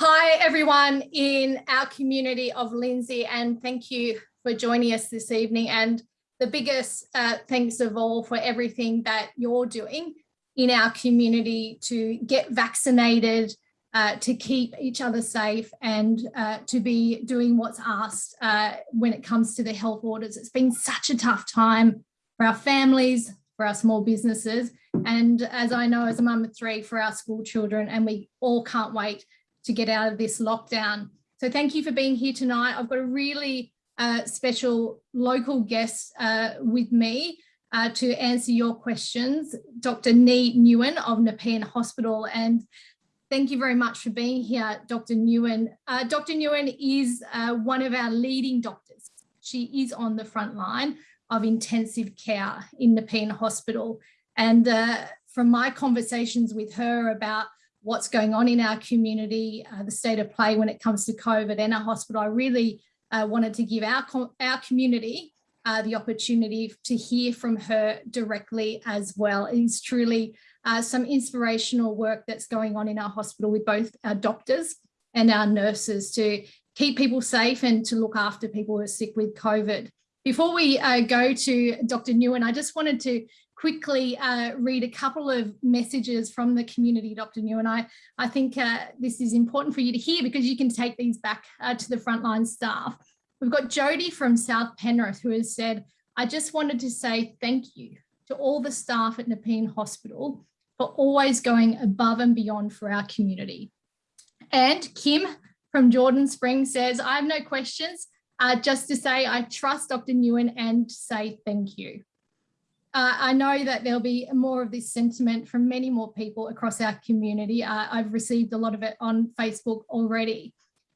Hi, everyone in our community of Lindsay, and thank you for joining us this evening. And the biggest uh, thanks of all for everything that you're doing in our community to get vaccinated, uh, to keep each other safe and uh, to be doing what's asked uh, when it comes to the health orders. It's been such a tough time for our families, for our small businesses, and as I know as a mum of three, for our school children, and we all can't wait to get out of this lockdown. So thank you for being here tonight. I've got a really uh, special local guest uh, with me uh, to answer your questions, Dr. Nhi Nguyen of Nepean Hospital. And thank you very much for being here, Dr. Uh, Dr. Nguyen is uh, one of our leading doctors. She is on the front line of intensive care in Nepean Hospital. And uh, from my conversations with her about what's going on in our community, uh, the state of play when it comes to COVID and our hospital. I really uh, wanted to give our, our community uh, the opportunity to hear from her directly as well. It is truly uh, some inspirational work that's going on in our hospital with both our doctors and our nurses to keep people safe and to look after people who are sick with COVID. Before we uh, go to Dr. Nguyen, I just wanted to quickly uh, read a couple of messages from the community, Dr. Nguyen. I, I think uh, this is important for you to hear because you can take these back uh, to the frontline staff. We've got Jody from South Penrith who has said, I just wanted to say thank you to all the staff at Nepean Hospital for always going above and beyond for our community. And Kim from Jordan Springs says, I have no questions, uh, just to say I trust Dr. Nguyen and say thank you uh, I know that there'll be more of this sentiment from many more people across our community. Uh, I've received a lot of it on Facebook already.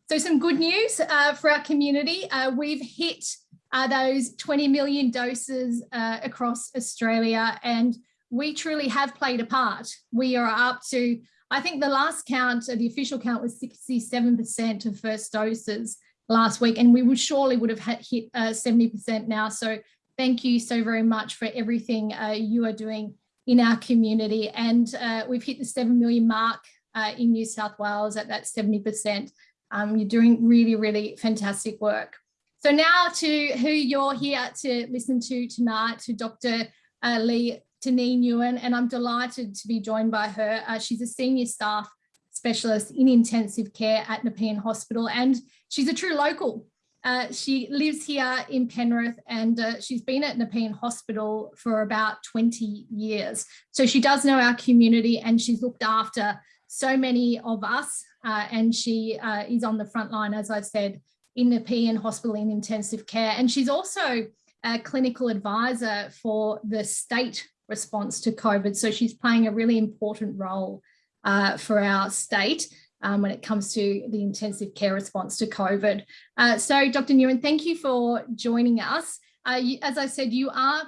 So some good news uh, for our community. Uh, we've hit uh, those 20 million doses uh, across Australia and we truly have played a part. We are up to, I think the last count, the official count was 67% of first doses last week and we would surely would have hit 70% now. So thank you so very much for everything uh, you are doing in our community. And uh, we've hit the 7 million mark uh, in New South Wales at that 70%. Um, you're doing really, really fantastic work. So now to who you're here to listen to tonight, to Dr. Uh, Lee Nee Nguyen, and I'm delighted to be joined by her. Uh, she's a senior staff specialist in intensive care at Nepean Hospital, and she's a true local. Uh, she lives here in Penrith and uh, she's been at Nepean Hospital for about 20 years. So she does know our community and she's looked after so many of us uh, and she uh, is on the front line, as I said, in Nepean Hospital in intensive care. And she's also a clinical advisor for the state response to COVID. So she's playing a really important role uh, for our state um, when it comes to the intensive care response to COVID. Uh, so Dr. Nguyen, thank you for joining us. Uh, you, as I said, you are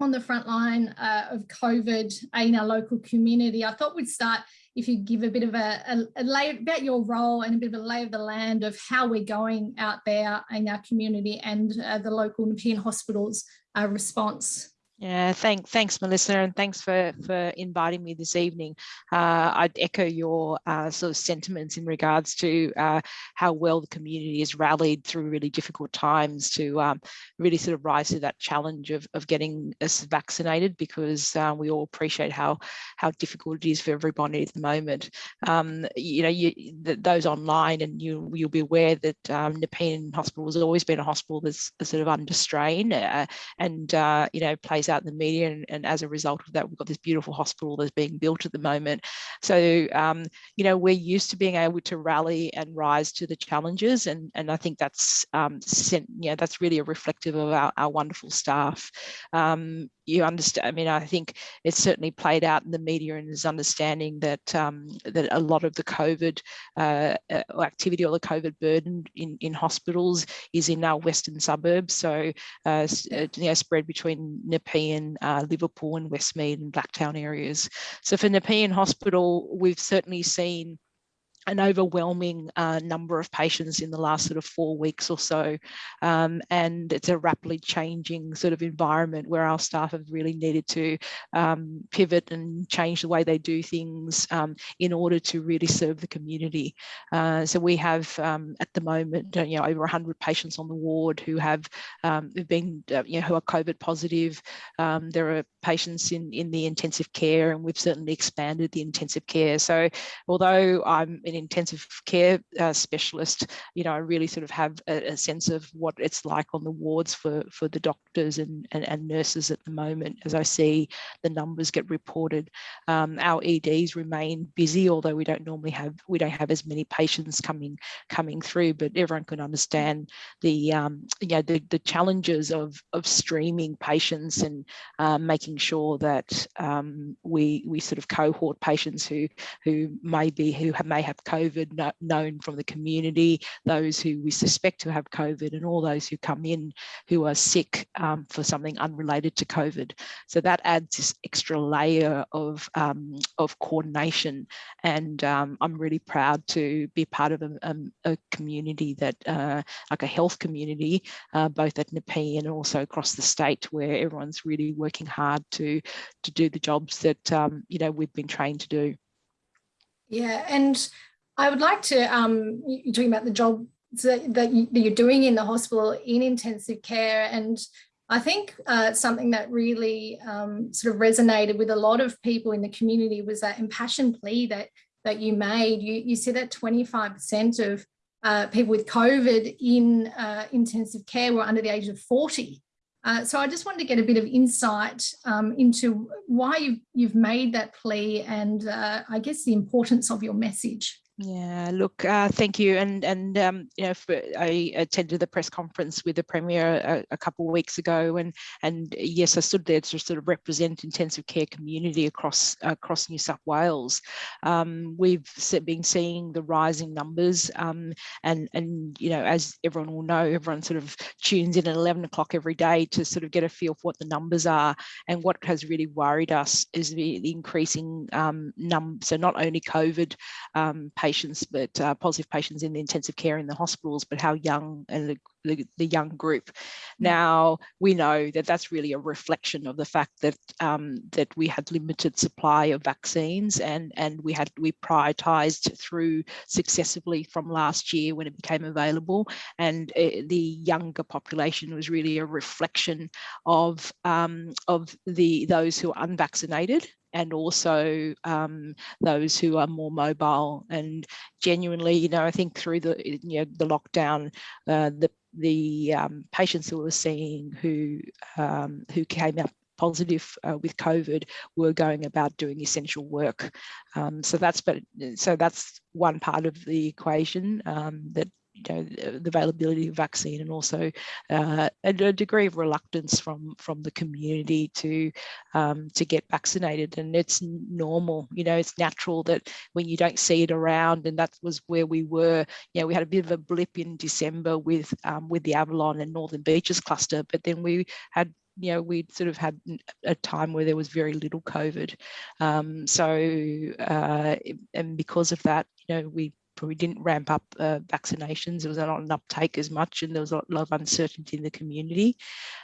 on the front line uh, of COVID in our local community. I thought we'd start if you give a bit of a, a, a lay about your role and a bit of a lay of the land of how we're going out there in our community and uh, the local Nepean hospitals uh, response. Yeah, thank, thanks, Melissa, and thanks for, for inviting me this evening. Uh, I'd echo your uh, sort of sentiments in regards to uh, how well the community has rallied through really difficult times to um, really sort of rise to that challenge of, of getting us vaccinated because uh, we all appreciate how, how difficult it is for everybody at the moment. Um, you know, you, those online and you, you'll be aware that um, Nepean Hospital has always been a hospital that's sort of under strain uh, and, uh, you know, plays out in the media and, and, as a result of that we've got this beautiful hospital that's being built at the moment. So um, you know we're used to being able to rally and rise to the challenges and and I think that's um, sent, you know that's really a reflective of our, our wonderful staff. Um, you understand I mean I think it's certainly played out in the media and is understanding that um, that a lot of the COVID uh, uh activity or the COVID burden in in hospitals is in our western suburbs. So uh, uh you know spread between Nepean, uh, Liverpool and Westmead and Blacktown areas. So for Nepean Hospital, we've certainly seen an overwhelming uh, number of patients in the last sort of four weeks or so. Um, and it's a rapidly changing sort of environment where our staff have really needed to um, pivot and change the way they do things um, in order to really serve the community. Uh, so we have um, at the moment, you know, over 100 patients on the ward who have um, been, uh, you know, who are COVID positive. Um, there are patients in, in the intensive care and we've certainly expanded the intensive care. So although I'm intensive care uh, specialist, you know, I really sort of have a, a, sense of what it's like on the wards for, for the doctors and, and, and nurses at the moment as I see the numbers get reported. Um, our EDs remain busy, although we don't normally have, we don't have as many patients coming coming through, but everyone can understand the, um, you know, the, the challenges of, of streaming patients and uh, making sure that um, we, we sort of cohort patients who, who may be, who have, may have COVID known from the community, those who we suspect to have COVID and all those who come in who are sick um, for something unrelated to COVID. So that adds this extra layer of, um, of coordination. And um, I'm really proud to be part of a, a, a community that, uh, like a health community, uh, both at Nepean and also across the state where everyone's really working hard to, to do the jobs that, um, you know, we've been trained to do. Yeah, and I would like to, um, you're talking about the job that, that, you're doing in the hospital in intensive care. And I think uh, something that really um, sort of resonated with a lot of people in the community was that impassioned plea that, that you made. You, you said that 25% of uh, people with COVID in uh, intensive care were under the age of 40. Uh, so I just wanted to get a bit of insight um, into why you've, you've made that plea and uh, I guess the importance of your message. Yeah, look, uh, thank you. And and um, you know, for, I attended the press conference with the premier a, a, couple of weeks ago, and and yes, I stood there to sort of represent intensive care community across across New South Wales. Um, we've been seeing the rising numbers, um, and and you know, as everyone will know, everyone sort of tunes in at 11 o'clock every day to sort of get a feel for what the numbers are. And what has really worried us is the, the increasing um, num. So not only COVID patients patients, but uh, positive patients in the intensive care in the hospitals, but how young and the, the, the young group. Mm. Now, we know that that's really a reflection of the fact that um, that we had limited supply of vaccines and, and we had we prioritized through successively from last year when it became available. And uh, the younger population was really a reflection of, um, of the those who are unvaccinated and also um, those who are more mobile and genuinely, you know, I think through the, you know, the lockdown, uh, the, the um, patients who were seeing who, um, who came up positive uh, with COVID were going about doing essential work. Um, so that's but so that's one part of the equation um, that you know, the availability of vaccine and also uh, a, a, degree of reluctance from from the community to um, to get vaccinated. And it's normal, you know, it's natural that when you don't see it around, and that was where we were. You know, we had a bit of a blip in December with um, with the Avalon and Northern Beaches cluster, but then we had you know, we'd sort of had a time where there was very little COVID. Um, so, uh, and because of that, you know, we we didn't ramp up uh, vaccinations. There was not an uptake as much and there was a lot of uncertainty in the community.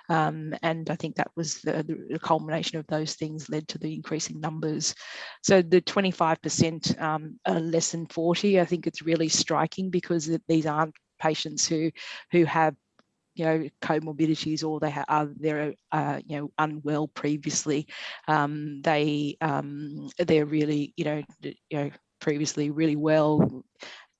Um, and I think that was the, the, culmination of those things led to the increasing numbers. So the 25% um, less than 40, I think it's really striking because these aren't patients who, who have you know comorbidities or they are they're uh, you know unwell previously um, they um, they're really you know you know previously really well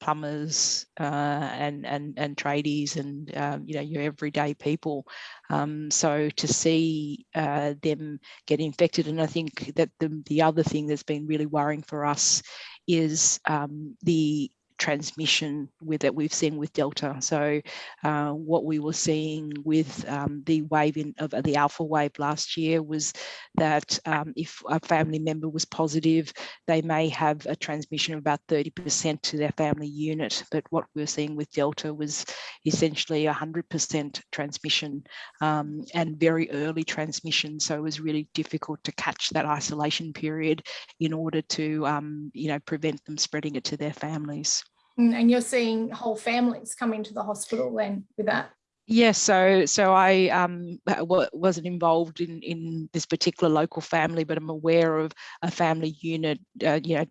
plumbers uh, and and and tradies and um, you know your everyday people. Um, so to see uh, them get infected and I think that the, the other thing that's been really worrying for us is um, the transmission with that we've seen with Delta. So uh, what we were seeing with um, the wave in, of the alpha wave last year was that um, if a family member was positive, they may have a transmission of about 30% to their family unit. But what we were seeing with Delta was essentially 100% transmission um, and very early transmission. So it was really difficult to catch that isolation period in order to, um, you know, prevent them spreading it to their families. Mm, and you're seeing whole families come into the hospital then with that? Yes, so so I um, wasn't involved in in this particular local family, but I'm aware of a family unit, uh, you know,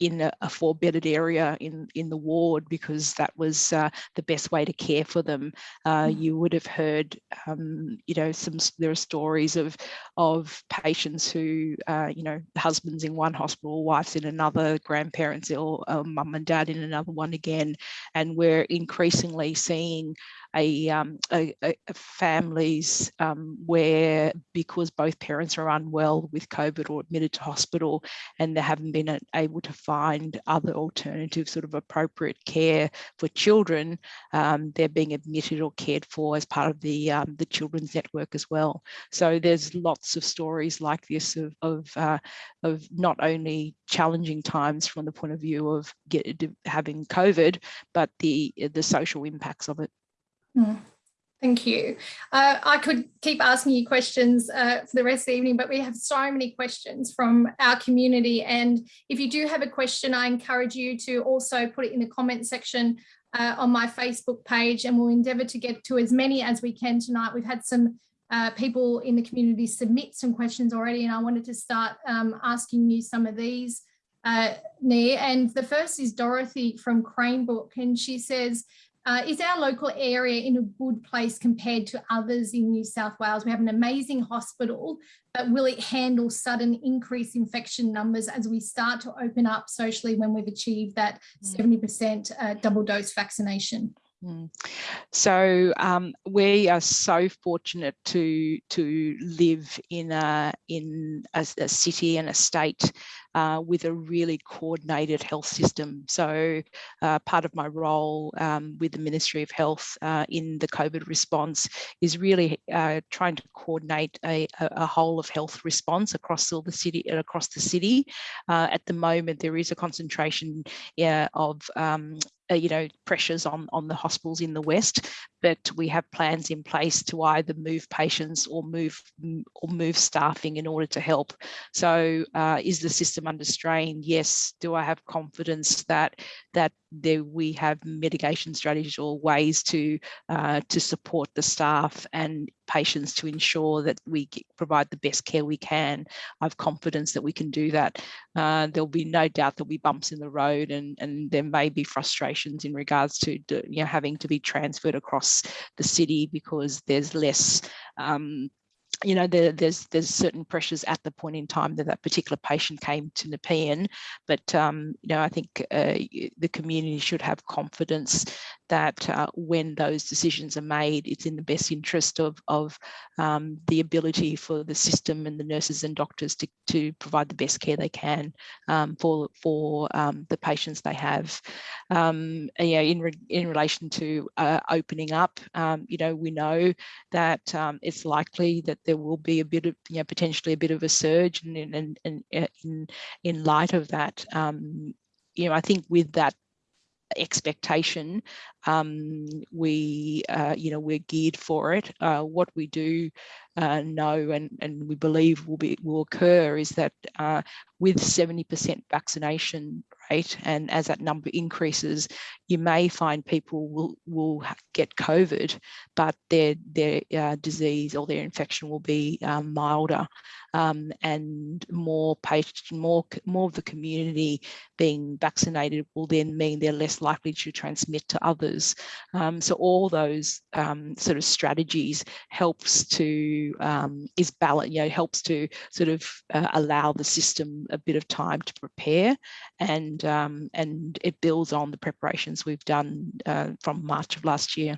in a, a four-bedded area in in the ward because that was uh, the best way to care for them. Uh, mm. you would have heard, um, you know, some there are stories of of patients who, uh, you know, husbands in one hospital, wives in another, grandparents or uh, mum and dad in another one again, and we're increasingly seeing a, um, a, a families um, where because both parents are unwell with COVID or admitted to hospital and they haven't been able to find other alternative sort of appropriate care for children, um, they're being admitted or cared for as part of the, um, the children's network as well. So there's lots of stories like this of, of, uh, of not only challenging times from the point of view of get, having COVID, but the, the social impacts of it. Mm, thank you. Uh, I could keep asking you questions uh, for the rest of the evening, but we have so many questions from our community. And if you do have a question, I encourage you to also put it in the comment section uh, on my Facebook page and we'll endeavour to get to as many as we can tonight. We've had some uh, people in the community submit some questions already and I wanted to start um, asking you some of these, uh, Nia. And the first is Dorothy from Cranebrook and she says, uh, is our local area in a good place compared to others in New South Wales? We have an amazing hospital, but will it handle sudden increase infection numbers as we start to open up socially when we've achieved that 70% mm. uh, double dose vaccination? Mm. So um, we are so fortunate to to live in a in a, a city and a state uh, with a really coordinated health system. So uh, part of my role um, with the Ministry of Health uh, in the COVID response is really uh, trying to coordinate a, a, whole of health response across the city across the city. Uh, at the moment, there is a concentration of um, uh, you know, pressures on, on the hospitals in the West, but we have plans in place to either move patients or move or move staffing in order to help. So uh, is the system under strain? Yes. Do I have confidence that that there we have mitigation strategies or ways to uh, to support the staff and patients to ensure that we provide the best care we can. I have confidence that we can do that. Uh, there'll be no doubt there'll be bumps in the road and, and there may be frustrations in regards to you know, having to be transferred across the city because there's less um, you know, there, there's there's certain pressures at the point in time that that particular patient came to Nepean, but um, you know, I think uh, the community should have confidence that uh, when those decisions are made, it's in the best interest of, of um, the ability for the system and the nurses and doctors to, to provide the best care they can um, for, for um, the patients they have. Um, in, re in relation to uh, opening up, um, you know, we know that um, it's likely that there will be a bit of, you know, potentially a bit of a surge and in, in, in, in, in light of that, you know, I think with that expectation um, we uh, you know we're geared for it. Uh, what we do uh, know and and we believe will be will occur is that uh, with 70% vaccination rate and as that number increases you may find people will will get COVID but their their uh, disease or their infection will be um, milder. Um, and more patient more more of the community being vaccinated will then mean they're less likely to transmit to others. Um, so all those um, sort of strategies helps to um, is balance you know helps to sort of uh, allow the system a bit of time to prepare and um, and it builds on the preparations we've done uh, from March of last year.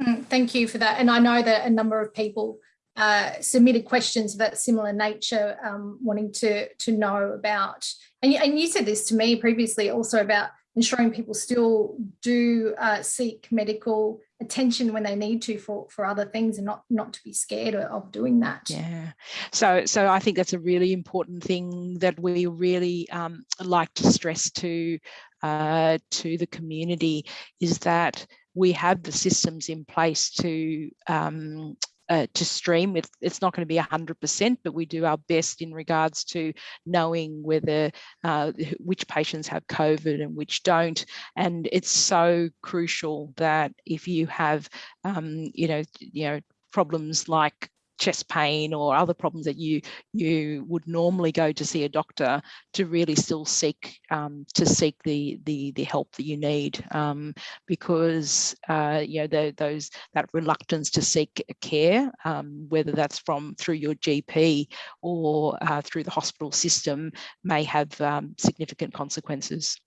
Mm, thank you for that. And I know that a number of people uh, submitted questions of that similar nature, um, wanting to to know about. And you, and you said this to me previously, also about ensuring people still do uh, seek medical attention when they need to for for other things and not not to be scared of doing that. Yeah. So so i think that's a really important thing that we really um, like to stress to uh, to the community is that we have the systems in place to um, uh, to stream. It's, it's not going to be 100%, but we do our best in regards to knowing whether uh, which patients have COVID and which don't. And it's so crucial that if you have, um, you know, you know, problems like chest pain or other problems that you you would normally go to see a doctor to really still seek um, to seek the the the help that you need um, because uh, you know the, those that reluctance to seek care um, whether that's from through your GP or uh, through the hospital system may have um, significant consequences.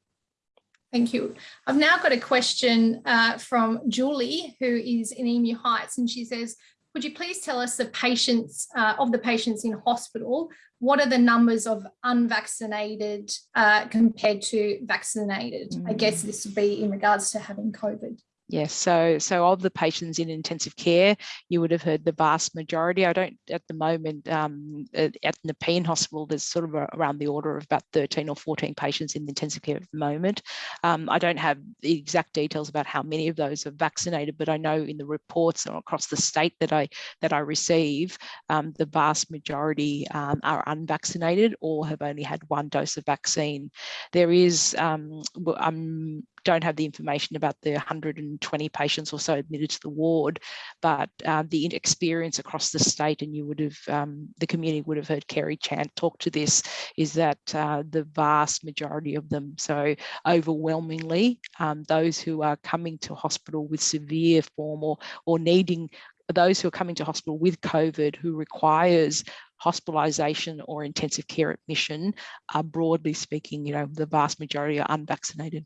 Thank you. I've now got a question uh, from Julie, who is in Emu Heights, and she says, could you please tell us the patients uh, of the patients in hospital, what are the numbers of unvaccinated uh, compared to vaccinated? Mm. I guess this would be in regards to having COVID. Yes, so so of the patients in intensive care, you would have heard the vast majority. I don't at the moment um, at, at Nepean Hospital, there's sort of around the order of about 13 or 14 patients in intensive care at the moment. Um, I don't have the exact details about how many of those are vaccinated, but I know in the reports across the state that I that I receive, um, the vast majority um, are unvaccinated or have only had one dose of vaccine. There is, um, I'm don't have the information about the 120 patients or so admitted to the ward, but uh, the experience across the state, and you would have, um, the community would have heard Kerry Chant talk to this, is that uh, the vast majority of them, so overwhelmingly, um, those who are coming to hospital with severe form or, or needing those who are coming to hospital with COVID who requires hospitalisation or intensive care admission are broadly speaking, you know, the vast majority are unvaccinated.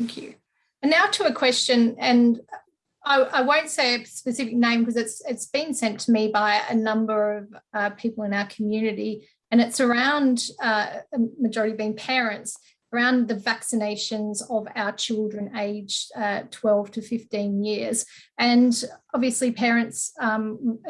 Thank you. And now to a question, and I, I won't say a specific name because it's it's been sent to me by a number of uh, people in our community, and it's around uh, a majority being parents around the vaccinations of our children aged uh, 12 to 15 years. And obviously parents um,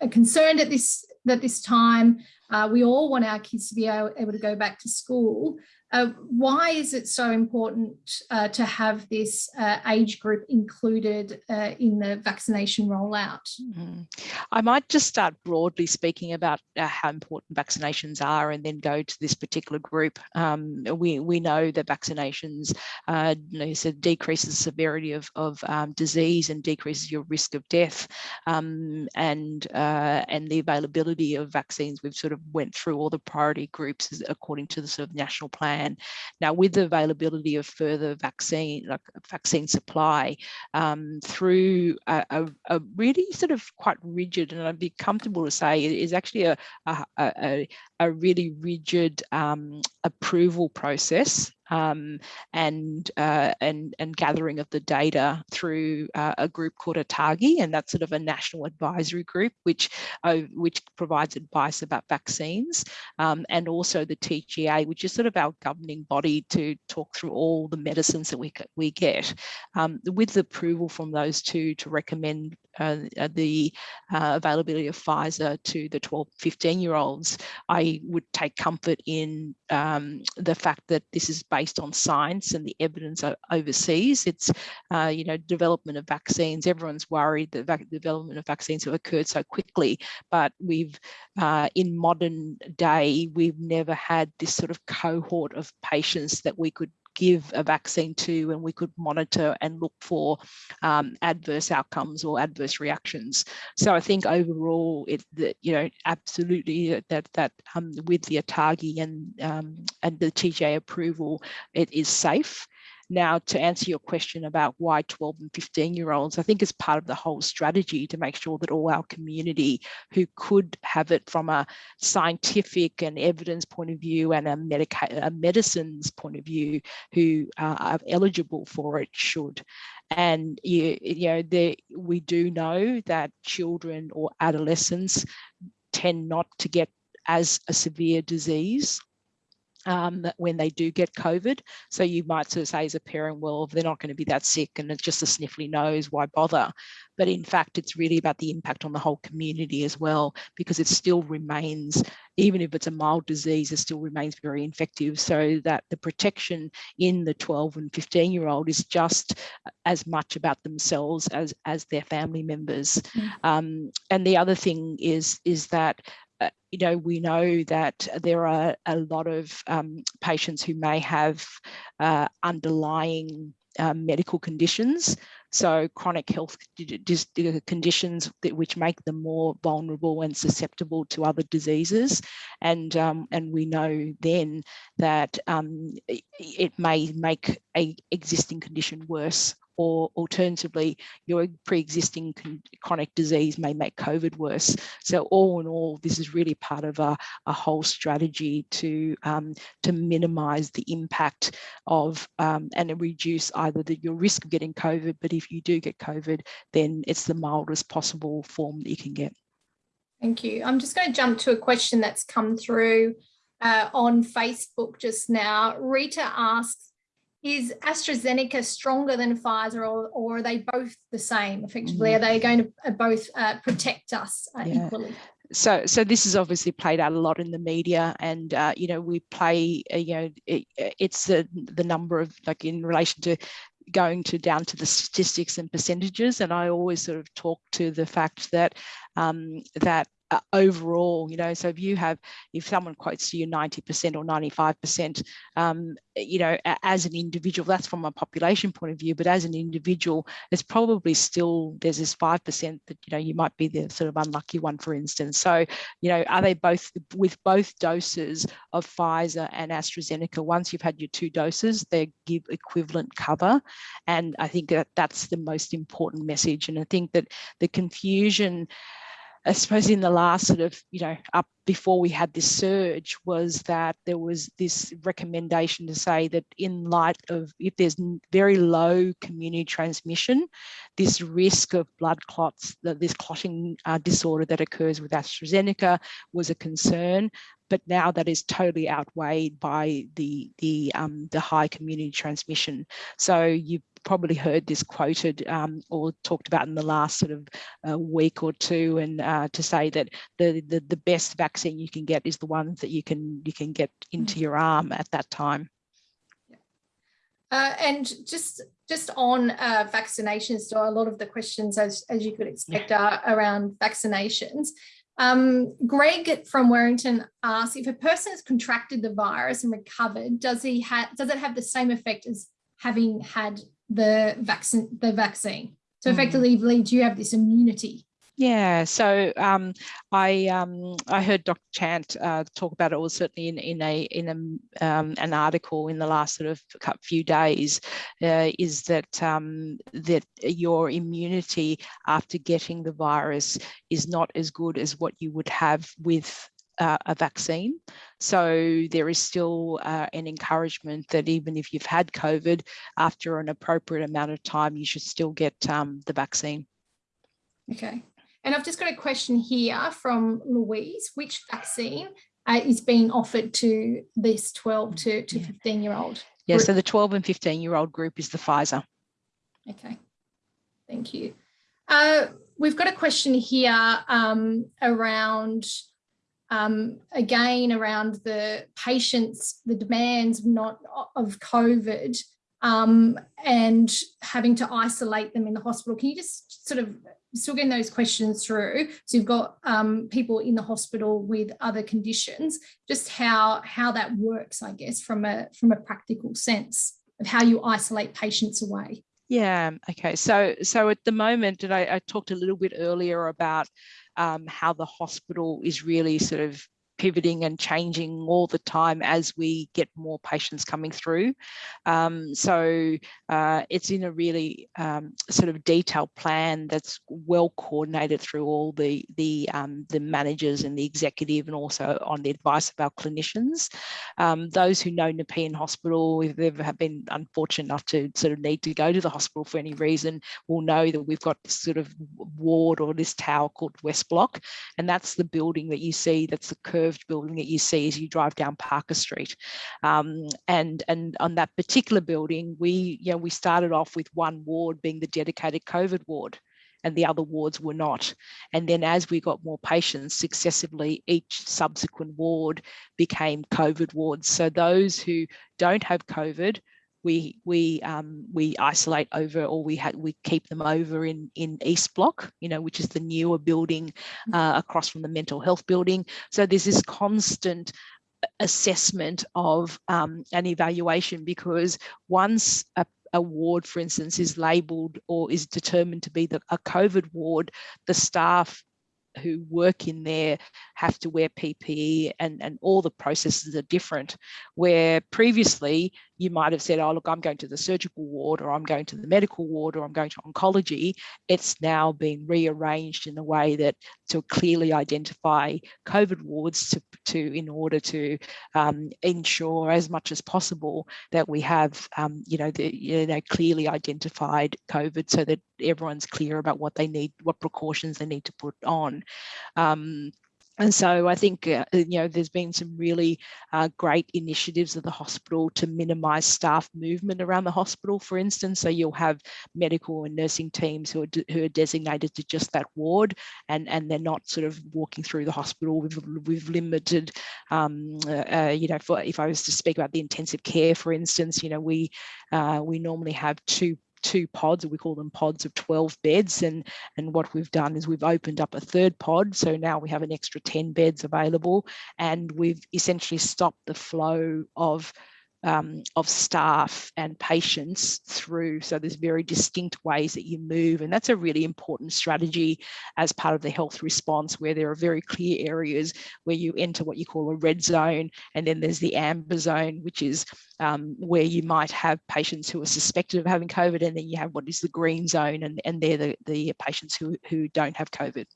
are concerned at this, at this time. Uh, we all want our kids to be able, able to go back to school, uh, why is it so important uh, to have this uh, age group included uh, in the vaccination rollout? Mm. I might just start broadly speaking about uh, how important vaccinations are and then go to this particular group. Um, we, we know that vaccinations uh, you know, decreases the severity of, of um, disease and decreases your risk of death um, and, and the availability of vaccines. We've sort of went through all the priority groups according to the sort of national plan plan. Now, with the availability of further vaccine, like vaccine supply, um, through a, a, a, really sort of quite rigid, and I'd be comfortable to say it is actually a, a, a really rigid um, approval process um, and, uh, and, and gathering of the data through uh, a group called ATAGI, and that's sort of a national advisory group which, uh, which provides advice about vaccines, um, and also the TGA, which is sort of our governing body to talk through all the medicines that we, we get. Um, with approval from those two to recommend uh, the uh, availability of Pfizer to the 12, 15 year olds, I would take comfort in um, the fact that this is based on science and the evidence overseas. It's, uh, you know, development of vaccines. Everyone's worried that the development of vaccines have occurred so quickly, but we've, uh, in modern day, we've never had this sort of cohort of patients that we could give a vaccine to and we could monitor and look for um, adverse outcomes or adverse reactions. So I think overall, it that you know absolutely that that um, with the ATAGI and um, and the TGA approval, it is safe. Now, to answer your question about why 12 and 15 year olds, I think is part of the whole strategy to make sure that all our community who could have it from a scientific and evidence point of view and a, medica a medicines point of view who uh, are eligible for it should. And you, you know, there, we do know that children or adolescents tend not to get as a severe disease um, when they do get COVID. So you might sort of say as a parent, well, they're not going to be that sick and it's just a sniffly nose, why bother? But in fact, it's really about the impact on the whole community as well, because it still remains, even if it's a mild disease, it still remains very infective. So that the protection in the 12 and 15 year old is just as much about themselves as, as their family members. Mm. Um, and the other thing is, is that uh, you know, we know that there are a lot of um, patients who may have uh, underlying uh, medical conditions. So chronic health conditions that, which make them more vulnerable and susceptible to other diseases. And, um, and we know then that um, it may make a existing condition worse or alternatively, your pre-existing chronic disease may make COVID worse. So all in all, this is really part of a, a whole strategy to, um, to minimise the impact of um, and reduce either the, your risk of getting COVID, but if you do get COVID, then it's the mildest possible form that you can get. Thank you. I'm just going to jump to a question that's come through uh, on Facebook just now. Rita asks, is AstraZeneca stronger than Pfizer or, or are they both the same effectively? Mm. Are they going to uh, both uh, protect us uh, yeah. equally? So, so this is obviously played out a lot in the media, and uh, you know we play, uh, you know, it, it's the the number of like in relation to going to down to the statistics and percentages, and I always sort of talk to the fact that um, that uh, overall, you know, so if you have, if someone quotes to you 90% or 95%, um, you know, as an individual, that's from a population point of view, but as an individual, it's probably still, there's this 5% that, you know, you might be the sort of unlucky one, for instance. So, you know, are they both, with both doses of Pfizer and AstraZeneca, once you've had your two doses, they give equivalent cover. And I think that that's the most important message. And I think that the confusion, I suppose in the last sort of, you know, up before we had this surge was that there was this recommendation to say that in light of if there's very low community transmission, this risk of blood clots, this clotting uh, disorder that occurs with AstraZeneca was a concern but now that is totally outweighed by the the um, the high community transmission. So you've probably heard this quoted um, or talked about in the last sort of uh, week or two, and uh, to say that the, the the best vaccine you can get is the ones that you can you can get into your arm at that time. Uh, and just just on uh, vaccinations, so a lot of the questions, as, as you could expect, yeah. are around vaccinations. Um, Greg from Werrington asks, if a person has contracted the virus and recovered, does he have does it have the same effect as having had the vaccine the vaccine? So mm. effectively, do you have this immunity yeah, so um, I um, I heard Dr. Chant uh, talk about it. Was certainly in in a in a um, an article in the last sort of few days. Uh, is that um, that your immunity after getting the virus is not as good as what you would have with uh, a vaccine. So there is still uh, an encouragement that even if you've had COVID, after an appropriate amount of time, you should still get um, the vaccine. Okay. And I've just got a question here from Louise. Which vaccine uh, is being offered to this 12 to, to 15 year old? Yeah, so the 12 and 15 year old group is the Pfizer. Okay, thank you. Uh, we've got a question here um, around, um, again, around the patients, the demands not of COVID um, and having to isolate them in the hospital. Can you just sort of still getting those questions through. So you've got um, people in the hospital with other conditions, just how, how that works, I guess, from a, from a practical sense of how you isolate patients away. Yeah, okay. So, so at the moment, and I, I talked a little bit earlier about um, how the hospital is really sort of pivoting and changing all the time as we get more patients coming through. Um, so uh, it's in a really um, sort of detailed plan that's well coordinated through all the the um, the managers and the executive and also on the advice of our clinicians. Um, those who know Nepean Hospital, if they've been unfortunate enough to sort of need to go to the hospital for any reason, will know that we've got this sort of ward or this tower called West Block, and that's the building that you see that's the curve curved building that you see as you drive down Parker Street. Um, and, and on that particular building, we, you know, we started off with one ward being the dedicated COVID ward and the other wards were not. And then as we got more patients successively, each subsequent ward became COVID wards. So those who don't have COVID we we um, we isolate over or we we keep them over in in East Block, you know, which is the newer building mm. uh, across from the mental health building. So there's this constant assessment of um, an evaluation because once a, a ward, for instance, is labelled or is determined to be the, a COVID ward, the staff who work in there have to wear PPE and, and all the processes are different. Where previously you might have said, oh, look, I'm going to the surgical ward or I'm going to the medical ward or I'm going to oncology. It's now been rearranged in a way that to clearly identify COVID wards to, to in order to um, ensure as much as possible that we have, um, you know, the you know, clearly identified COVID so that everyone's clear about what they need, what precautions they need to put on. Um, and so I think, uh, uh, you know, there's been some really uh, great initiatives of the hospital to minimise staff movement around the hospital, for instance. So you'll have medical and nursing teams who are, who are designated to just that ward and, and they're not sort of walking through the hospital. We've, we've limited, um, uh, uh, you know, for, if I was to speak about the intensive care, for instance, you know, we, uh, we normally have two two pods, we call them pods of 12 beds. And, and what we've done is we've opened up a third pod. So now we have an extra 10 beds available and we've essentially stopped the flow of um, of staff and patients through. So there's very distinct ways that you move. And that's a really important strategy as part of the health response where there are very clear areas where you enter what you call a red zone. And then there's the amber zone, which is um, where you might have patients who are suspected of having COVID. And then you have what is the green zone and, and they're the, the patients who, who don't have COVID.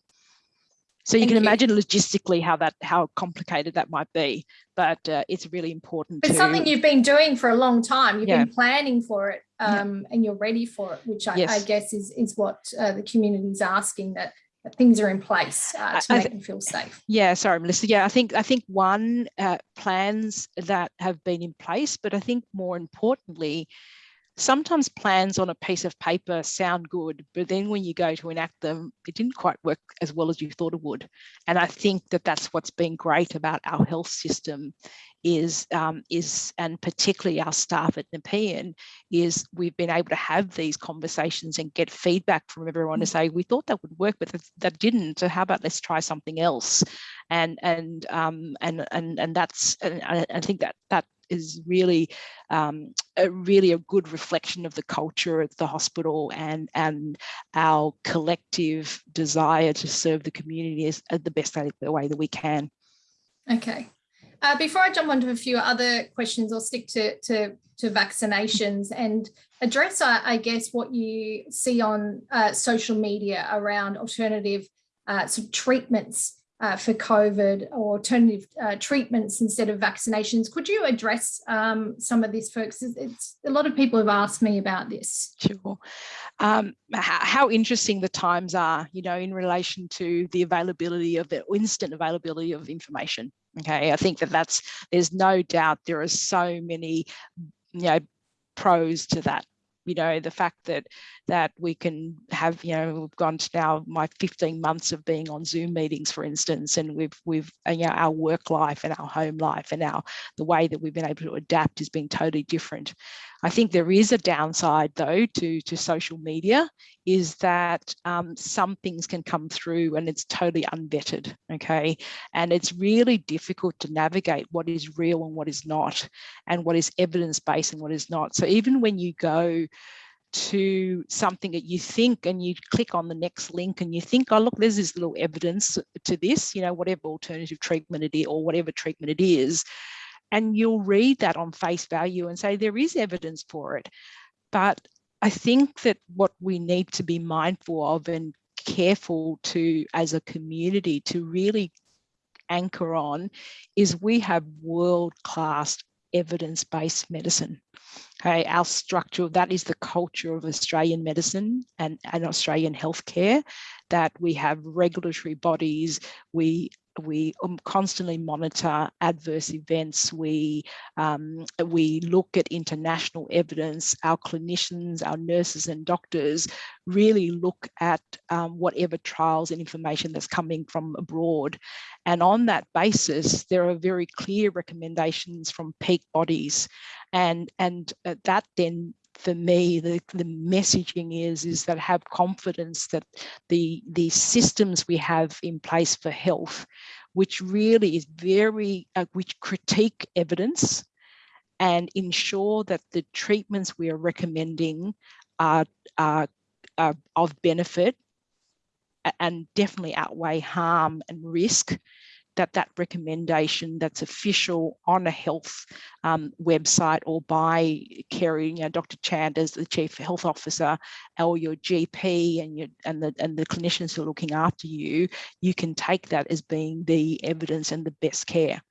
So you Thank can you. imagine logistically how that how complicated that might be, but uh, it's really important. It's to, something you've been doing for a long time. You've yeah. been planning for it, um, yeah. and you're ready for it, which I, yes. I guess is is what uh, the community is asking that, that things are in place uh, to I, make them feel safe. Yeah, sorry, Melissa. Yeah, I think I think one uh, plans that have been in place, but I think more importantly sometimes plans on a piece of paper sound good, but then when you go to enact them, it didn't quite work as well as you thought it would. And I think that that's what's been great about our health system is, um, is and particularly our staff at Nepean, is we've been able to have these conversations and get feedback from everyone to mm. say, we thought that would work, but that, that didn't. So how about let's try something else? And and um, and and and that's and I think that that is really um, a really a good reflection of the culture at the hospital and and our collective desire to serve the community as the best way that we can. Okay. Uh, before I jump onto a few other questions, I'll stick to, to, to vaccinations and address, I, I, guess, what you see on uh, social media around alternative uh, sort of treatments uh, for COVID or alternative uh, treatments instead of vaccinations. Could you address um, some of this, folks? It's, a lot of people have asked me about this. Sure. Um, how, how, interesting the times are, you know, in relation to the availability of the instant availability of information. Okay, I think that that's, there's no doubt there are so many, you know, pros to that you know the fact that that we can have you know we've gone to now my 15 months of being on zoom meetings for instance and we've we've you know our work life and our home life and our the way that we've been able to adapt has been totally different i think there is a downside though to to social media is that um, some things can come through and it's totally unvetted okay and it's really difficult to navigate what is real and what is not and what is evidence-based and what is not so even when you go to something that you think and you click on the next link and you think, oh, look, there's this little evidence to this, you know, whatever alternative treatment it is or whatever treatment it is. And you'll read that on face value and say there is evidence for it. But I think that what we need to be mindful of and careful to as a community to really anchor on is we have world-class evidence-based medicine. Okay, our structure, that is the culture of Australian medicine and, and Australian healthcare, that we have regulatory bodies, we we um, constantly monitor adverse events. We um, we look at international evidence. Our clinicians, our nurses and doctors really look at um, whatever trials and information that's coming from abroad. And on that basis, there are very clear recommendations from peak bodies. And, and uh, that then for me, the, the messaging is, is that have confidence that the, the systems we have in place for health, which really is very, uh, which critique evidence and ensure that the treatments we are recommending are, are, are of benefit and definitely outweigh harm and risk that that recommendation that's official on a health um, website or by Kerry, you know, Dr. Chant as the Chief Health Officer or your GP and your and the and the clinicians who are looking after you, you can take that as being the evidence and the best care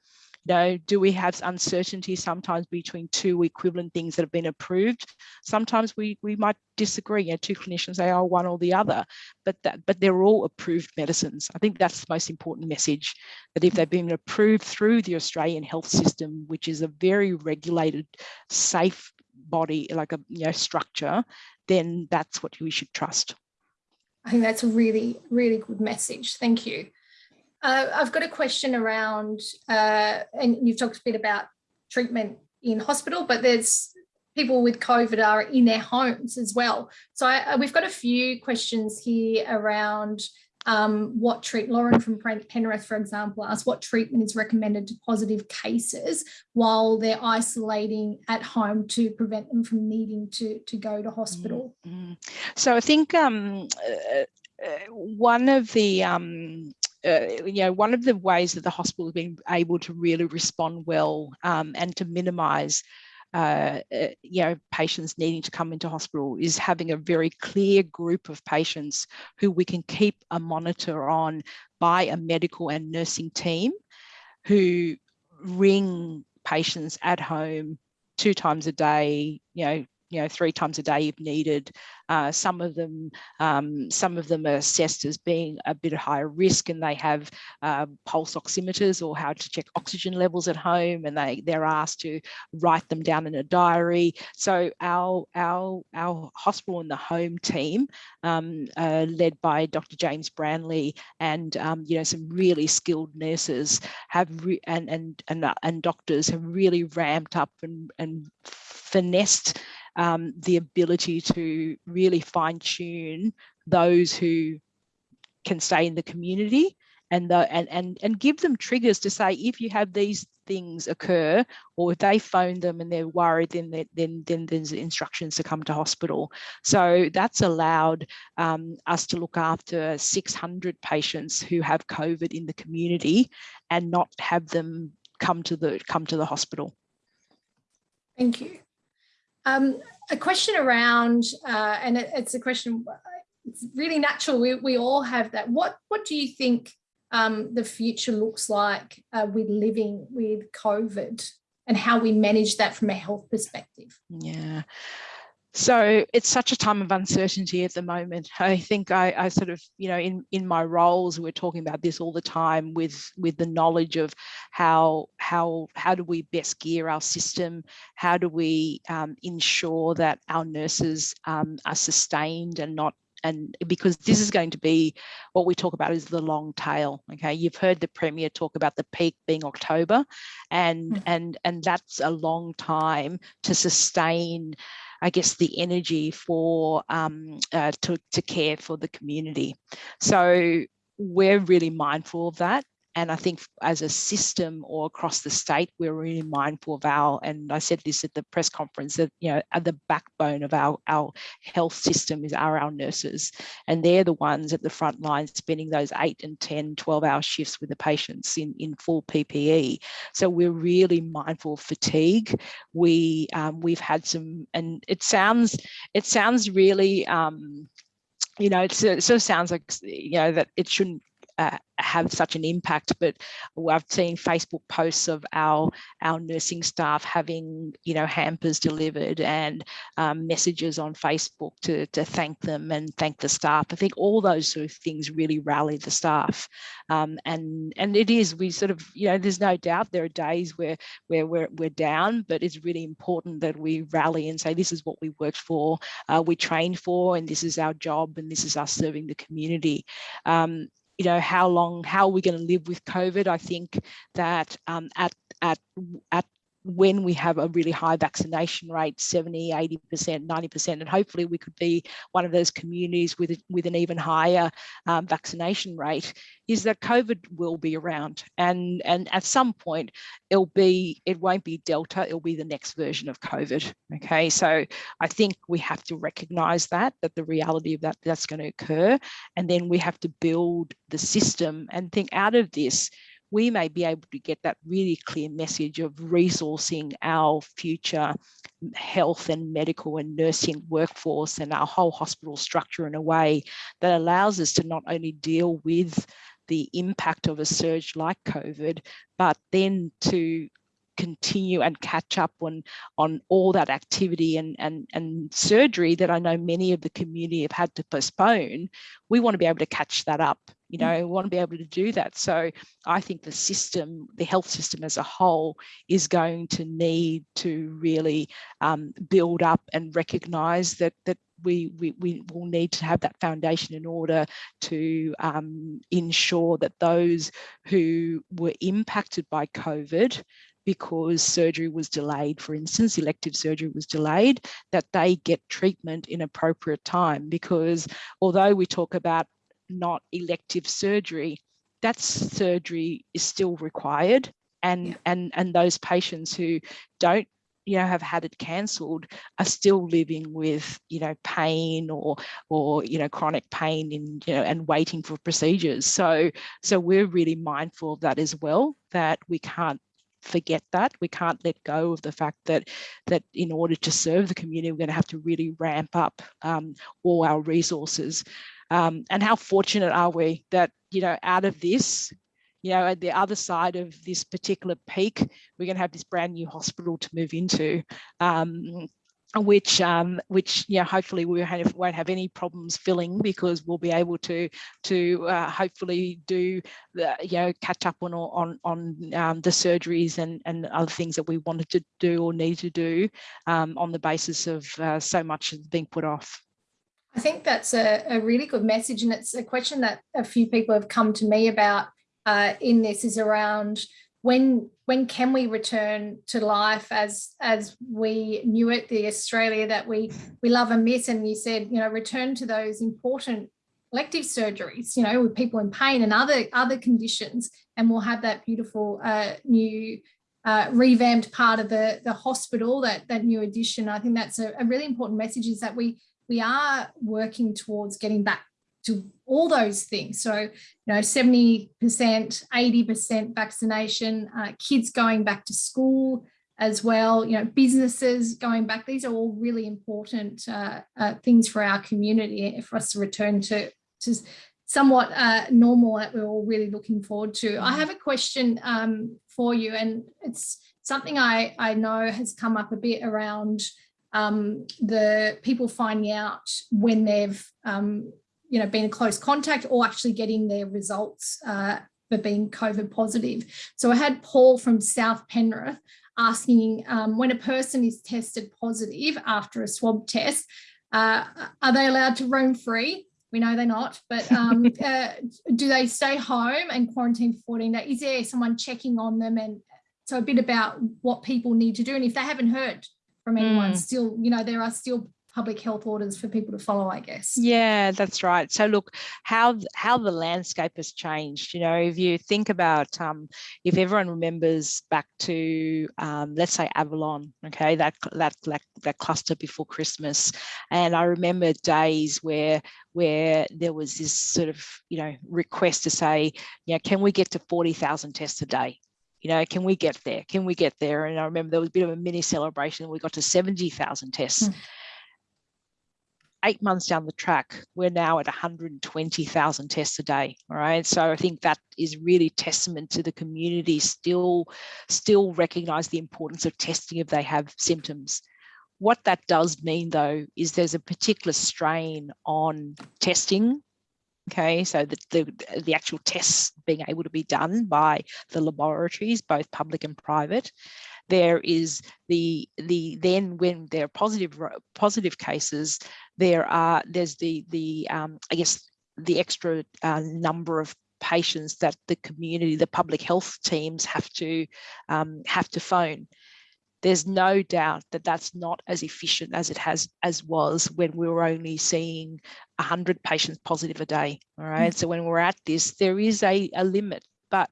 know, do we have uncertainty sometimes between two equivalent things that have been approved? Sometimes we, we might disagree. You know, two clinicians say, oh, one or the other, but that but they're all approved medicines. I think that's the most important message, that if they've been approved through the Australian health system, which is a very regulated, safe body, like a you know, structure, then that's what we should trust. I think that's a really, really good message. Thank you. Uh, I've got a question around, uh, and you've talked a bit about treatment in hospital, but there's people with COVID are in their homes as well. So I, we've got a few questions here around um, what treat Lauren from Penrith, for example, asked what treatment is recommended to positive cases while they're isolating at home to prevent them from needing to, to go to hospital. Mm -hmm. So I think um, uh, uh one of the um, uh, you know, one of the ways that the hospital has been able to really respond well um, and to minimise uh, uh, you know, patients needing to come into hospital is having a very clear group of patients who we can keep a monitor on by a medical and nursing team who ring patients at home two times a day, you know, you know, three times a day if needed. Uh, some of them, um, some of them are assessed as being a bit of higher risk, and they have uh, pulse oximeters or how to check oxygen levels at home, and they they're asked to write them down in a diary. So our our our hospital and the home team, um, uh, led by Dr. James Branley, and um, you know some really skilled nurses have and and and uh, and doctors have really ramped up and and finessed um, the ability to really fine tune those who can stay in the community and the and and and give them triggers to say if you have these things occur or if they phone them and they're worried then then then there's instructions to come to hospital. So that's allowed um, us to look after 600 patients who have covid in the community and not have them come to the come to the hospital. Thank you um, a question around, uh, and it, it's a question, it's really natural, we, we all have that. What, what do you think um, the future looks like uh, with living with COVID and how we manage that from a health perspective? Yeah. So it's such a time of uncertainty at the moment. I think I, I, sort of, you know, in in my roles, we're talking about this all the time with with the knowledge of how how how do we best gear our system? How do we um, ensure that our nurses um, are sustained and not and because this is going to be what we talk about is the long tail okay you've heard the premier talk about the peak being october and mm -hmm. and and that's a long time to sustain I guess, the energy for um, uh, to, to care for the community. So we're really mindful of that. And I think as a system or across the state, we're really mindful of our, and I said this at the press conference, that, you know, at the backbone of our, our health system is are our nurses. And they're the ones at the front line spending those eight and 10, 12 hour shifts with the patients in, in full PPE. So we're really mindful of fatigue. We, um, we've had some, and it sounds, it sounds really, um, you know, it sort of sounds like, you know, that it shouldn't uh, have such an impact but I've seen Facebook posts of our our nursing staff having you know hampers delivered and um, messages on Facebook to, to thank them and thank the staff. I think all those sort of things really rally the staff. Um, and and it is we sort of you know there's no doubt there are days where where we're, we're down but it's really important that we rally and say this is what we worked for uh, we trained for and this is our job and this is us serving the community. Um, you know, how long, how are we going to live with COVID? I think that um, at, at, at when we have a really high vaccination rate 70 80 percent 90 percent and hopefully we could be one of those communities with with an even higher um, vaccination rate is that covid will be around. And and at some point it'll be it won't be delta it'll be the next version of covid okay? So i think we have to recognize that that the reality of that that's going to occur and then we have to build the system and think out of this we may be able to get that really clear message of resourcing our future health and medical and nursing workforce and our whole hospital structure in a way that allows us to not only deal with the impact of a surge like COVID, but then to continue and catch up on on all that activity and and and surgery that I know many of the community have had to postpone we want to be able to catch that up you mm. know we want to be able to do that so I think the system the health system as a whole is going to need to really um, build up and recognize that that we, we, we will need to have that foundation in order to um, ensure that those who were impacted by COVID because surgery was delayed, for instance, elective surgery was delayed, that they get treatment in appropriate time. Because although we talk about not elective surgery, that surgery is still required. And, yeah. and, and those patients who don't you know have had it cancelled are still living with you know pain or or you know chronic pain in you know and waiting for procedures so so we're really mindful of that as well that we can't forget that. We can't let go of the fact that that in order to serve the community, we're going to have to really ramp up um, all our resources. Um, and how fortunate are we that, you know, out of this, you know, at the other side of this particular peak, we're going to have this brand new hospital to move into. Um, which um, which yeah hopefully we won't have any problems filling because we'll be able to to uh, hopefully do the, you know catch up on on on um, the surgeries and and other things that we wanted to do or need to do um, on the basis of uh, so much being put off. I think that's a, a, really good message and it's a question that a few people have come to me about uh, in this is around when when can we return to life as as we knew it the australia that we we love and miss. And you said you know return to those important elective surgeries you know with people in pain and other other conditions and we'll have that beautiful uh, new uh, revamped part of the the hospital that that new addition. I think that's a, a really important message is that we we are working towards getting back to all those things. So, you know, 70%, 80% vaccination, uh, kids going back to school as well, you know, businesses going back. These are all really important uh, uh, things for our community for us to return to, to somewhat uh, normal that we're all really looking forward to. I mm-hmm. have a question um, for you and it's something I, I know has come up a bit around um, the people finding out when they've um, you know, been in close contact or actually getting their results uh, for being COVID positive. So I had Paul from South Penrith asking um, when a person is tested positive after a swab test, uh, are they allowed to roam free? We know they're not, but um, uh, do they stay home and quarantine for 14 days? Is there someone checking on them? And so a bit about what people need to do. And if they haven't heard from anyone, mm. still, you know, there are still public health orders for people to follow, I guess. Yeah, that's right. So look, how how the landscape has changed. You know, if you think about um, if everyone remembers back to um, let's say Avalon, okay, that that that that cluster before Christmas, and I remember days where where there was this sort of you know request to say, you know, can we get to forty thousand tests a day? You know, can we get there? Can we get there? And I remember there was a bit of a mini celebration. We got to 70,000 tests. Mm eight months down the track, we're now at 120,000 tests a day. All right. So I think that is really testament to the community still, still recognize the importance of testing if they have symptoms. What that does mean though, is there's a particular strain on testing Okay, so the, the, the actual tests being able to be done by the laboratories, both public and private. There is the the then when there are positive positive cases, there are there's the the um, I guess the extra uh, number of patients that the community, the public health teams have to um, have to phone there's no doubt that that's not as efficient as it has as was when we were only seeing 100 patients positive a day all right mm -hmm. so when we're at this there is a, a limit but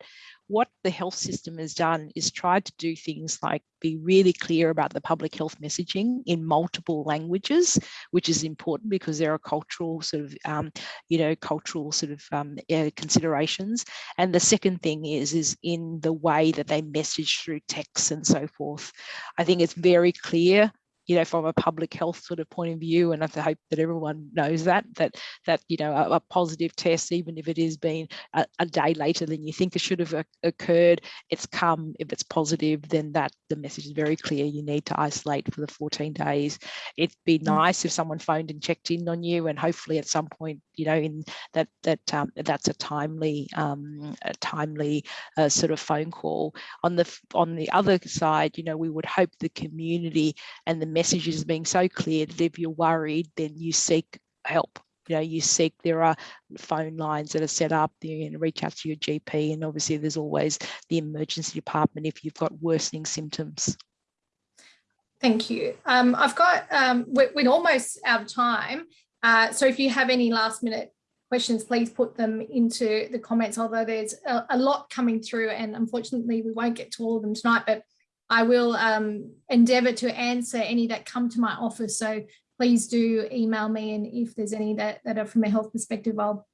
what the health system has done is tried to do things like be really clear about the public health messaging in multiple languages, which is important because there are cultural sort of, um, you know, cultural sort of um, uh, considerations. And the second thing is, is in the way that they message through text and so forth. I think it's very clear you know, from a public health sort of point of view, and I hope that everyone knows that, that, that you know, a, a positive test, even if it has been a, a, day later than you think it should have occurred, it's come, if it's positive, then that the message is very clear, you need to isolate for the 14 days. It'd be mm. nice if someone phoned and checked in on you, and hopefully at some point, you know, in that, that um, that's a timely, um, a timely uh, sort of phone call. On the, on the other side, you know, we would hope the community and the message is being so clear that if you're worried, then you seek help. You know, you seek, there are phone lines that are set up, you can reach out to your GP and obviously there's always the emergency department if you've got worsening symptoms. Thank you. Um, I've got, um, we're, we're, almost out of time. Uh, so if you have any last minute questions, please put them into the comments, although there's a, a, lot coming through and unfortunately we won't get to all of them tonight, but I will um, endeavour to answer any that come to my office. So please do email me and if there's any that, that are from a health perspective, I'll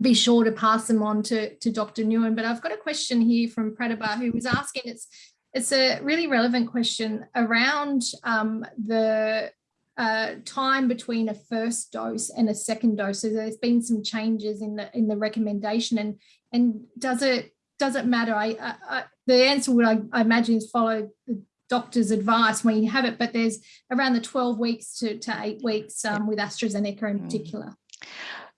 be sure to pass them on to, to Dr. Nguyen. But I've got a question here from Pratibha who was asking, it's, it's a really relevant question around um, the uh, time between a first dose and a second dose. So there's been some changes in the in the recommendation and and does it does it matter? I, I, the answer would, I, I, imagine, is follow the doctor's advice when you have it, but there's around the 12 weeks to, to eight weeks um, with AstraZeneca in mm. particular.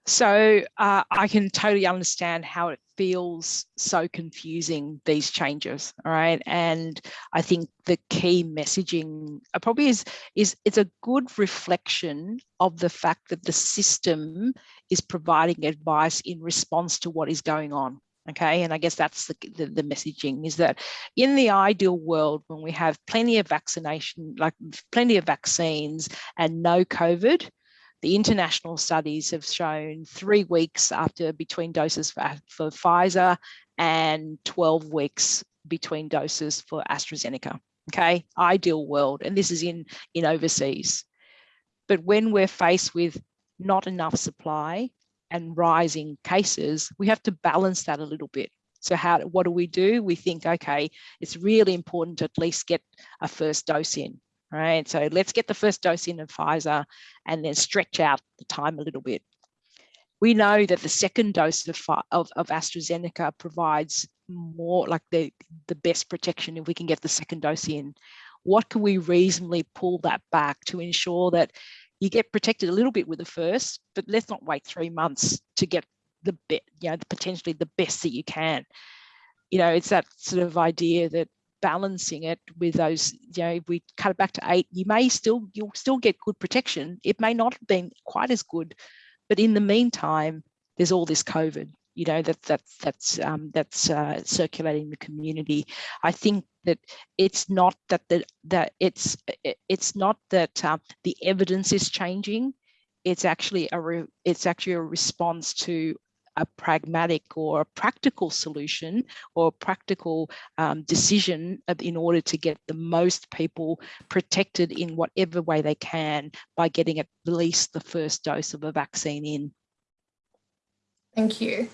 So uh, I can totally understand how it feels so confusing, these changes, all right? And I think the key messaging uh, probably is, is it's a good reflection of the fact that the system is providing advice in response to what is going on, okay? And i guess that's the, the, the, messaging is that in the ideal world when we have plenty of vaccination like plenty of vaccines and no covid the international studies have shown three weeks after between doses for, for pfizer and 12 weeks between doses for astrazeneca okay? Ideal world and this is in in overseas. But when we're faced with not enough supply and rising cases, we have to balance that a little bit. So how, what do we do? We think, okay, it's really important to at least get a first dose in, right? So let's get the first dose in of Pfizer and then stretch out the time a little bit. We know that the second dose of, of, of AstraZeneca provides more like the, the best protection if we can get the second dose in. What can we reasonably pull that back to ensure that you get protected a little bit with the first, but let's not wait three months to get the bit, you know, potentially the best that you can. You know, it's that sort of idea that balancing it with those, you know, if we cut it back to eight, you may still, you'll still get good protection. It may not have been quite as good, but in the meantime, there's all this COVID, you know, that, that that's, um, that's uh, circulating the community. I think that it's not that the, that it's it's not that uh, the evidence is changing. It's actually a re, it's actually a response to a pragmatic or a practical solution or a practical um, decision in order to get the most people protected in whatever way they can by getting at least the first dose of a vaccine in. Thank you.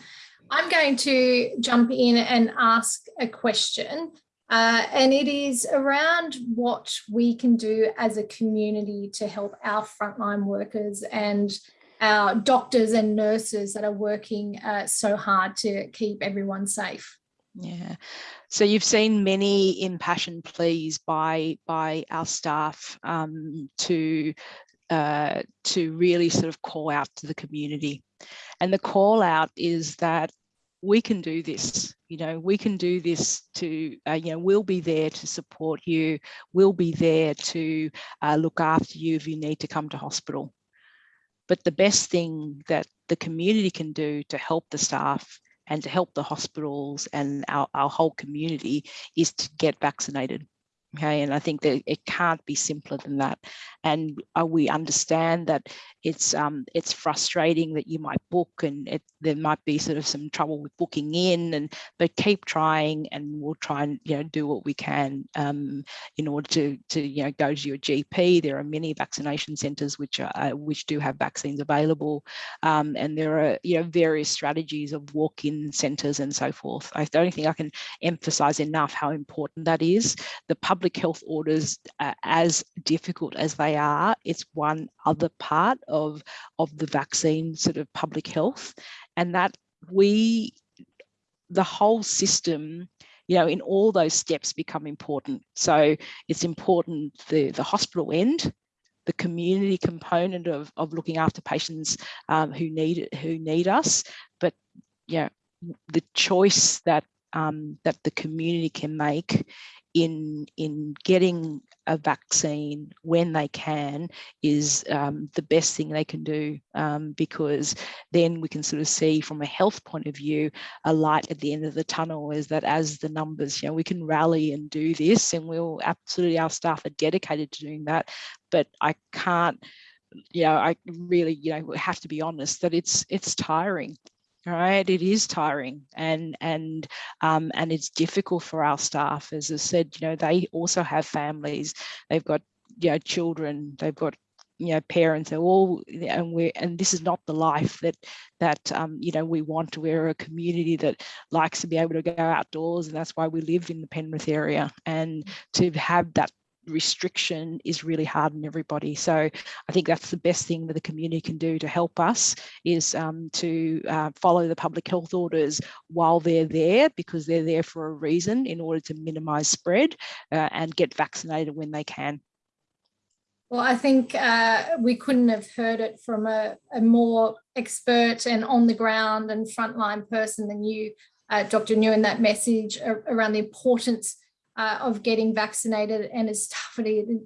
I'm going to jump in and ask a question Uh, and it is around what we can do as a community to help our frontline workers and our doctors and nurses that are working uh, so hard to keep everyone safe. Yeah, so you've seen many impassioned pleas by by our staff um, to uh, to really sort of call out to the community, and the call out is that we can do this. You know, we can do this to, uh, you know, we'll be there to support you. We'll be there to uh, look after you if you need to come to hospital. But the best thing that the community can do to help the staff and to help the hospitals and our, our whole community is to get vaccinated. Okay, and I think that it can't be simpler than that. And uh, we understand that it's um, it's frustrating that you might book and it, there might be sort of some trouble with booking in, and but keep trying, and we'll try and you know do what we can um, in order to to you know go to your GP. There are many vaccination centres which are uh, which do have vaccines available, um, and there are you know various strategies of walk-in centres and so forth. I don't think I can emphasise enough how important that is. The public public health orders, uh, as difficult as they are, it's one other part of, of the vaccine sort of public health. And that we, the whole system, you know, in all those steps become important. So it's important the, the hospital end, the community component of, of looking after patients um, who need who need us, but yeah, the choice that um, that the community can make in in getting a vaccine when they can is um, the best thing they can do um, because then we can sort of see from a health point of view a light at the end of the tunnel is that as the numbers you know we can rally and do this and we'll absolutely our staff are dedicated to doing that. But I can't you know I really you know have to be honest that it's it's tiring right? It is tiring and and um, and it's difficult for our staff. As i said you know they also have families. They've got you know children. They've got you know parents. They're all and we and this is not the life that that um, you know we want. We're a community that likes to be able to go outdoors and that's why we live in the penrith area. And to have that restriction is really hard on everybody. So I think that's the best thing that the community can do to help us is um, to uh, follow the public health orders while they're there because they're there for a reason in order to minimise spread uh, and get vaccinated when they can. Well, I think uh, we couldn't have heard it from a, a, more expert and on the ground and frontline person than you, Dr. Nguyen, that message around the importance uh, of getting vaccinated and as tough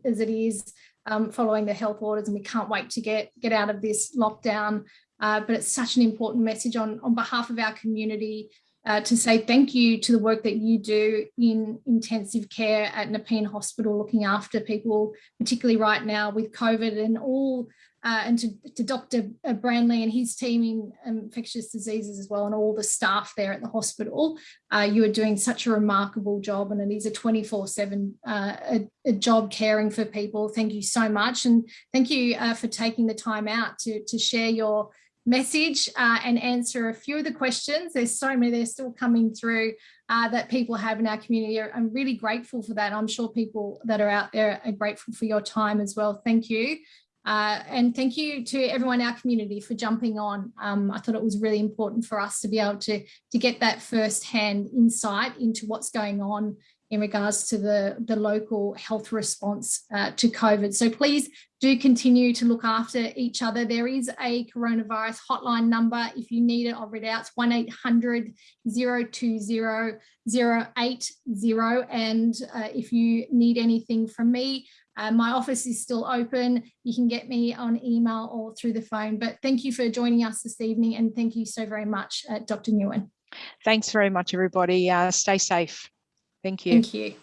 as it is um, following the health orders and we can't wait to get get out of this lockdown. Uh, but it's such an important message on on behalf of our community uh, to say thank you to the work that you do in intensive care at Nepean Hospital, looking after people, particularly right now with COVID and all uh, and to, to, Dr. Uh, Branley and his team in infectious diseases as well, and all the staff there at the hospital. Uh, you are doing such a remarkable job, and it is a 24-7 uh, a, a, job caring for people. Thank you so much, and thank you uh, for taking the time out to, to share your message uh, and answer a few of the questions. There's so many, they're still coming through that people have in our community. I'm really grateful for that. I'm sure people that are out there are grateful for your time as well. Thank you. Uh, and thank you to everyone in our community for jumping on. Um, I thought it was really important for us to be able to, to get that first-hand insight into what's going on in regards to the, the local health response uh, to COVID. So please do continue to look after each other. There is a coronavirus hotline number. If you need it, I'll read it out. It's 1-800-020-080. And uh, if you need anything from me, uh, my office is still open. You can get me on email or through the phone. But thank you for joining us this evening and thank you so very much, uh, Dr. Nguyen. Thanks very much, everybody. Uh, stay safe. Thank you. Thank you.